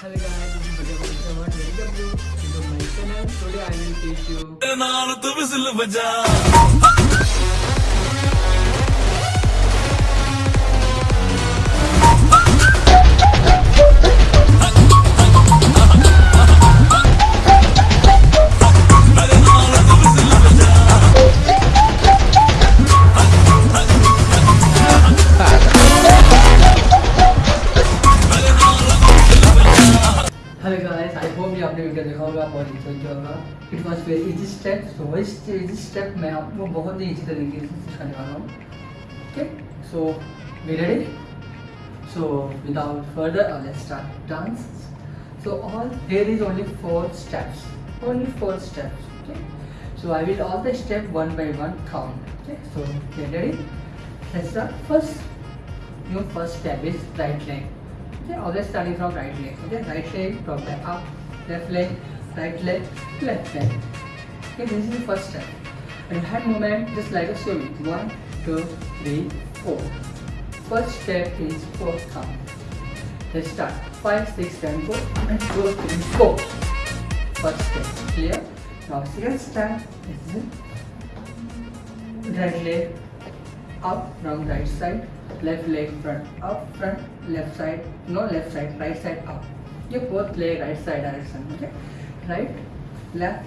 Hello guys, this is Bajaj Bajaj to my channel. Today I will teach you enjoy किया होगा it was very easy step so इस easy step मैं आपको बहुत ही easy तरीके से सिखाने वाला हूँ। Okay so we ready so without further let's start dance so all there is only four steps only four steps okay so I will all the step one by one count okay so let's start first step is right leg. Okay, always starting from right leg. Okay, right leg, drop back up, left leg, right leg, left leg. Okay, this is the first step. And hand movement just like a swimming. One, two, three, four. First step is four count. Let's start. Five, six, seven, four, and two, three, four. First step. Clear? Now second step is right leg up from right side left leg front up front left side no left side right side up you both leg right side direction okay right left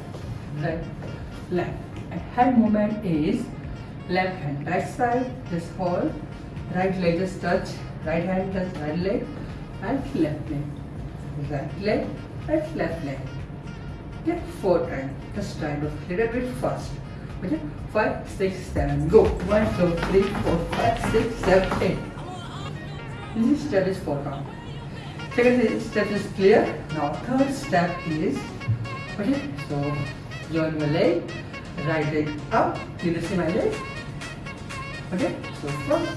right left and hand movement is left hand right side just hold right leg just touch right hand touch right leg and left leg right leg and left leg okay four times just try to little bit fast Okay, five, six, seven, go. One, two, three, four, five, six, seven, eight. This step is four count. Second step is clear. Now third step is okay. So join your leg, right leg up. You can see my leg. Okay. So from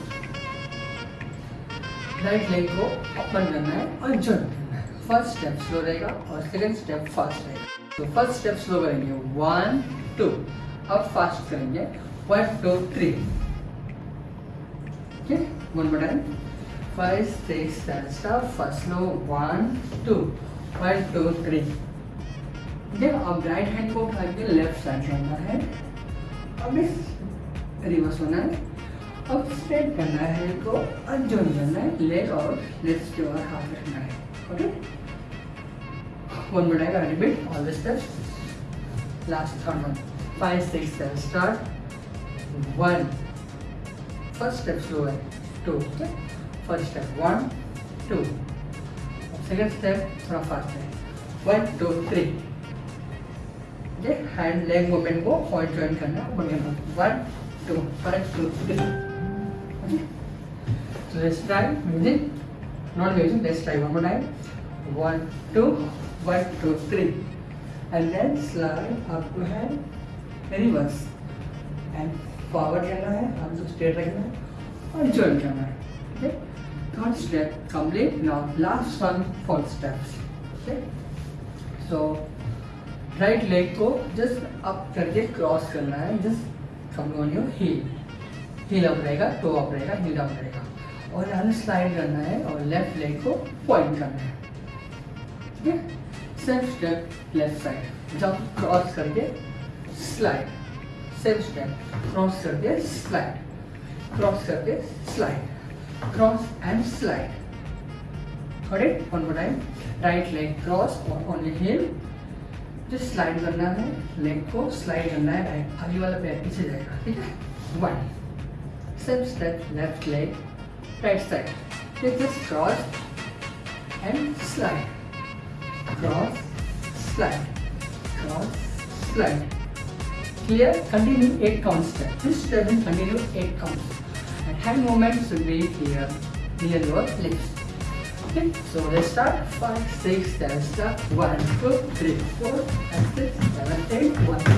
right leg को open करना है और join करना है। First step slow रहेगा और second step fast रहेगा। तो फ़र्स्ट स्टेप स्लो करेंगे। वन टू अब फास्ट करेंगे। One two three okay one more time five six seven start first slow one two one two three ठीक अब राइट हैंड को उठा के लेफ़्ट साइड करना है अब इस रिवर्स होना है अब स्ट्रेट करना है हैंड को अनजॉइन करना है लेग और लेफ़्ट के और हाथ रखना है okay one more time repeat all the steps last third one five, six, seven. Start. One. First step slow है. Two. Okay. First step. One, two. Second step थोड़ा fast है. One, two, three. Okay. Hand leg movement को point join करना है. One, two, three. Okay. So let's try music. Not music. Let's try one more time. One, two, one, two, three. And then slide up to hand. Reverse and forward करना है हम जो straight रखना है और join करना है third step complete now last one fourth steps okay so right leg को जस्ट अप करके क्रॉस करना है। Just come on your heel heel up रहेगा टो अप रहेगा हील अप रहेगा। और यहाँ स्लाइड करना है और लेफ़्ट लेग को पॉइंट करना है। ठीक है? सेम स्टेप लेफ़्ट साइड जब क्रॉस करके स्लाइड सेम स्टेप क्रॉस करके स्लाइड क्रॉस करके slide cross and slide got it? One more time right leg cross only heel just slide करना है leg को slide करना है right आगे वाला पैर पीछे जाएगा ठीक है one same step left leg right side then just cross and slide cross slide cross slide Clear? Continue 8 counts step. This step will continue 8 counts. And hand movement should be here near your lips. Okay, so let's start. 5, 6, 7, start. 1, 2, 3, 4, and 6, 7, 8. 1, 2, 3, 4.